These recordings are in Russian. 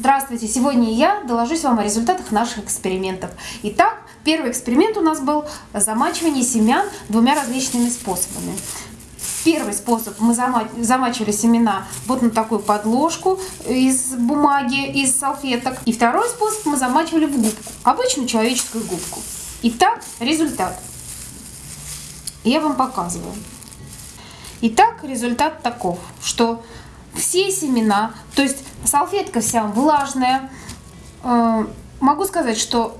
Здравствуйте! Сегодня я доложусь вам о результатах наших экспериментов. Итак, первый эксперимент у нас был замачивание семян двумя различными способами. Первый способ мы замачивали семена вот на такую подложку из бумаги, из салфеток. И второй способ мы замачивали в губку, обычную человеческую губку. Итак, результат. Я вам показываю. Итак, результат таков, что все семена, то есть салфетка вся влажная. Э, могу сказать, что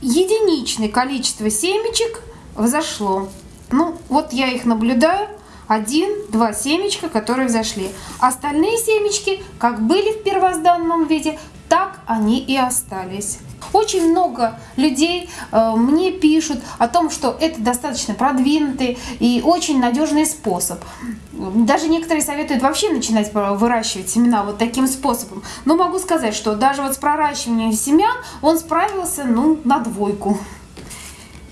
единичное количество семечек взошло. Ну, вот я их наблюдаю. Один-два семечка, которые взошли. Остальные семечки, как были в первозданном виде, так они и остались. Очень много людей э, мне пишут о том, что это достаточно продвинутый и очень надежный способ. Даже некоторые советуют вообще начинать выращивать семена вот таким способом. Но могу сказать, что даже вот с проращиванием семян он справился ну, на двойку.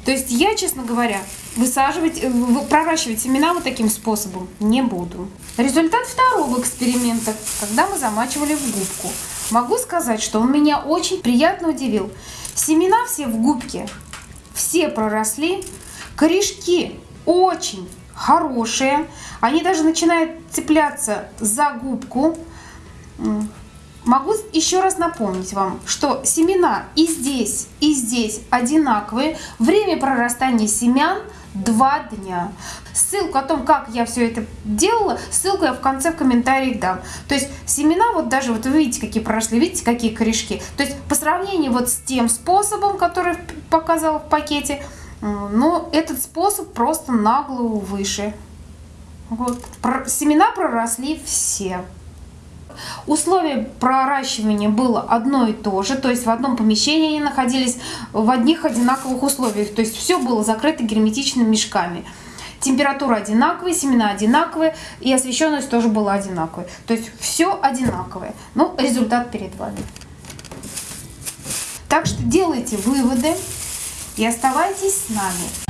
То есть я, честно говоря, высаживать, э, проращивать семена вот таким способом не буду. Результат второго эксперимента, когда мы замачивали в губку. Могу сказать, что он меня очень приятно удивил. Семена все в губке, все проросли, корешки очень хорошие, они даже начинают цепляться за губку. Могу еще раз напомнить вам, что семена и здесь, и здесь одинаковые. Время прорастания семян – два дня. Ссылку о том, как я все это делала, ссылку я в конце в комментариях дам. То есть семена, вот даже вот вы видите, какие прошли, видите, какие корешки. То есть по сравнению вот с тем способом, который показала в пакете, но этот способ просто на голову выше. Вот. Семена проросли все. Условие проращивания было одно и то же, то есть в одном помещении они находились в одних одинаковых условиях, то есть все было закрыто герметичными мешками. Температура одинаковая, семена одинаковые и освещенность тоже была одинаковой. То есть все одинаковое. Ну, результат перед вами. Так что делайте выводы и оставайтесь с нами.